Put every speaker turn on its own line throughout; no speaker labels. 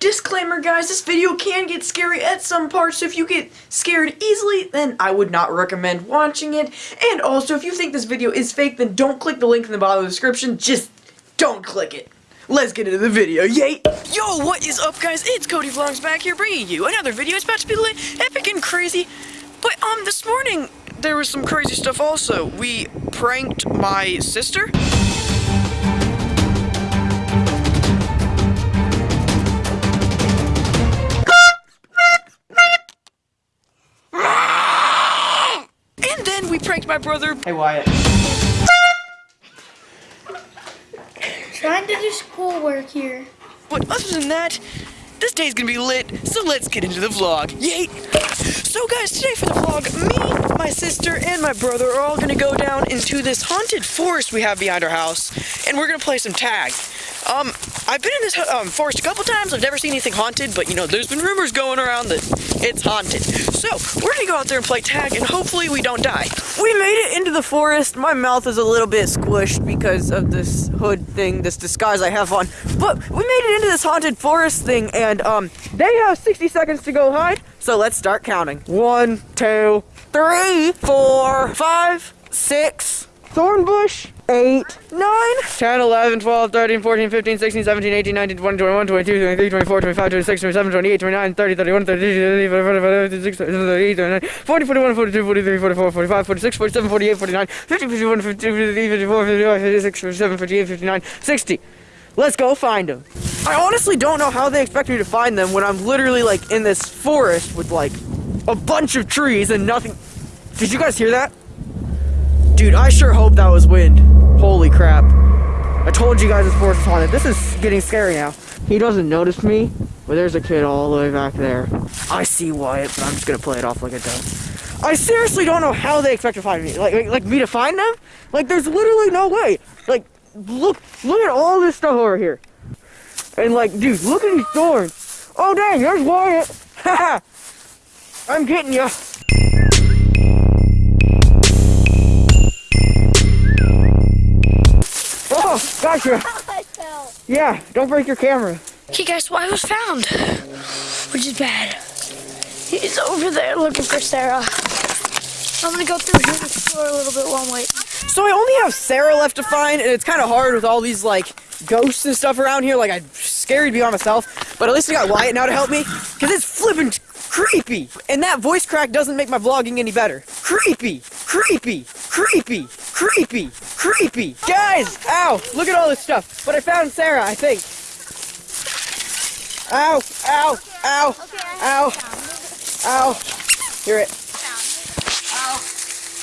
Disclaimer guys, this video can get scary at some parts, so if you get scared easily, then I would not recommend watching it. And also, if you think this video is fake, then don't click the link in the bottom of the description, just don't click it. Let's get into the video, yay! Yo, what is up guys? It's Cody Vlogs back here bringing you another video. It's about to be lit, epic and crazy. But, um, this morning, there was some crazy stuff also. We pranked my sister. Hey Wyatt. Trying to do schoolwork here. But other than that, this day's gonna be lit, so let's get into the vlog. Yay! So guys, today for the vlog, me, my sister, and my brother are all gonna go down into this haunted forest we have behind our house, and we're gonna play some tag. Um, I've been in this um, forest a couple times, I've never seen anything haunted, but you know, there's been rumors going around that it's haunted. So, we're gonna go out there and play tag, and hopefully we don't die. We made the forest. My mouth is a little bit squished because of this hood thing, this disguise I have on. But we made it into this haunted forest thing, and um, they have 60 seconds to go hide. So let's start counting. One, two, three, four, five, six, Thornbush, 8, 9, 10, 11, 12, 13, 14, 15, 16, 17, 18, 19, 20, 21, 22, 23, 24, 25, 26, 27, 28, 29, 30, 31, 32, 33, 38, 39, 40, 41, 42, 43, 44, 45, 46, 47, 48, 49, 50, 51, 52, 53, 54, 55, 56, 57, 58, 59, 60. Let's go find them. I honestly don't know how they expect me to find them when I'm literally like in this forest with like a bunch of trees and nothing. Did you guys hear that? Dude, I sure hope that was wind. Holy crap. I told you guys it's forest is it. This is getting scary now. He doesn't notice me, but there's a kid all the way back there. I see Wyatt, but I'm just gonna play it off like I don't. I seriously don't know how they expect to find me. Like, like, like me to find them? Like, there's literally no way. Like, look, look at all this stuff over here. And like, dude, look at these thorns. Oh dang, there's Wyatt. Haha. I'm getting you. Oh, gotcha. Yeah, don't break your camera. Hey guys, well, I was found, which is bad. He's over there looking for Sarah. I'm gonna go through here and explore a little bit while I'm waiting. So I only have Sarah left to find, and it's kind of hard with all these, like, ghosts and stuff around here. Like, I'm scared to be on myself, but at least I got Wyatt now to help me, because it's flippin' creepy. And that voice crack doesn't make my vlogging any better. Creepy, creepy, creepy, creepy creepy! Guys! Ow! Look at all this stuff. But I found Sarah, I think. Ow! Ow! Ow! Ow! Ow! Hear it. Ow!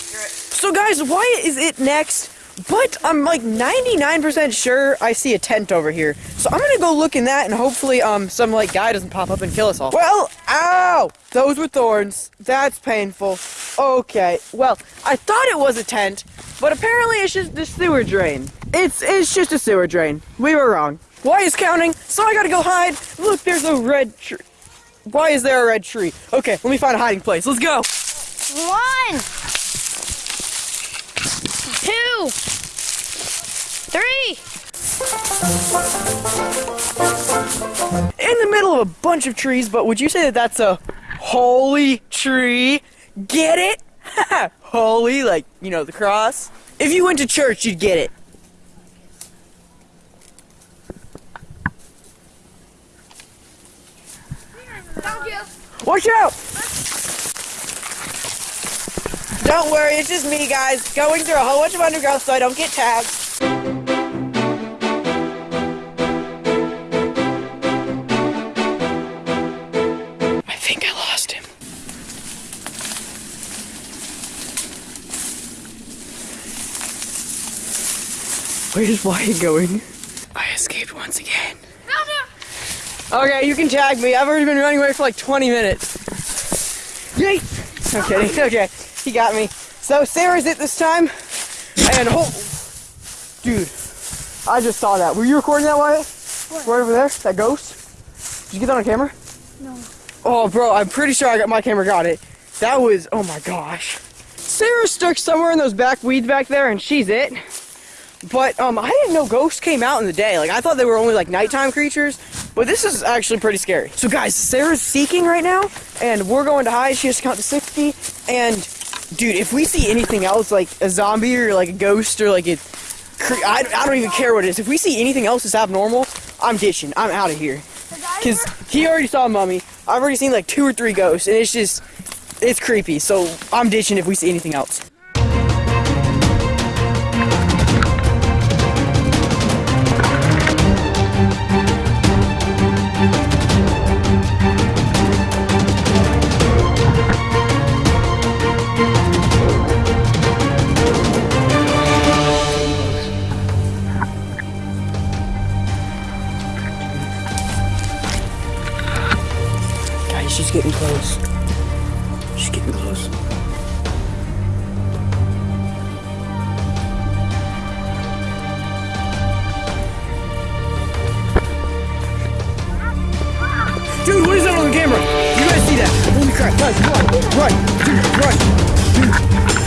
Hear it. So guys, why is it next but I'm like 99% sure I see a tent over here. So I'm gonna go look in that and hopefully um some like guy doesn't pop up and kill us all. Well, ow! Those were thorns. That's painful. Okay, well, I thought it was a tent, but apparently it's just the sewer drain. It's it's just a sewer drain. We were wrong. Why is counting? So I gotta go hide. Look, there's a red tree. Wyatt's there a red tree? Okay, let me find a hiding place. Let's go. One three. In the middle of a bunch of trees, but would you say that that's a holy tree? Get it? holy, like, you know, the cross? If you went to church, you'd get it. Watch out! Don't worry, it's just me, guys, going through a whole bunch of undergrowth so I don't get tagged. Where's Wyatt going? I escaped once again. Okay, you can tag me. I've already been running away for like 20 minutes. Yay! I'm kidding. Okay, he got me. So Sarah's it this time, and oh, dude, I just saw that. Were you recording that, Wyatt? What? Right over there, that ghost. Did you get that on camera? No. Oh, bro, I'm pretty sure I got my camera got it. That was, oh my gosh. Sarah's stuck somewhere in those back weeds back there, and she's it. But um, I didn't know ghosts came out in the day. Like I thought they were only like nighttime creatures, but this is actually pretty scary. So guys, Sarah's seeking right now, and we're going to hide. She to count to six. And dude, if we see anything else like a zombie or like a ghost or like I I, I don't even care what it is. If we see anything else that's abnormal, I'm ditching. I'm out of here. Cause he already saw a mummy. I've already seen like two or three ghosts, and it's just it's creepy. So I'm ditching if we see anything else. getting close. She's getting close. Dude, what is that on the camera? You guys see that? Holy crap, guys, run, run, dude, run, dude.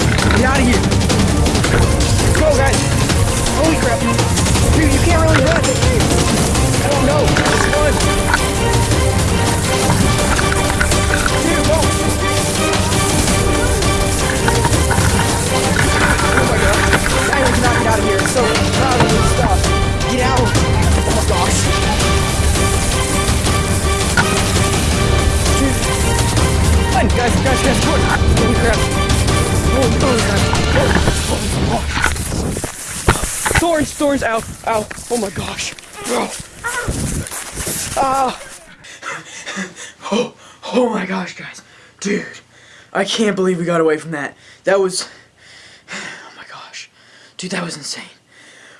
Thorns, thorns, ow, ow. Oh my gosh. Oh. Ah. Oh, oh my gosh, guys. Dude, I can't believe we got away from that. That was... Oh my gosh. Dude, that was insane.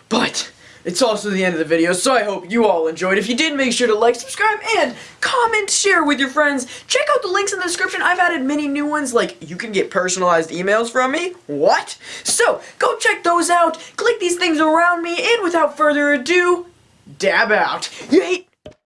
But... It's also the end of the video, so I hope you all enjoyed. If you did, make sure to like, subscribe, and comment, share with your friends. Check out the links in the description. I've added many new ones, like you can get personalized emails from me. What? So, go check those out. Click these things around me, and without further ado, dab out. You hate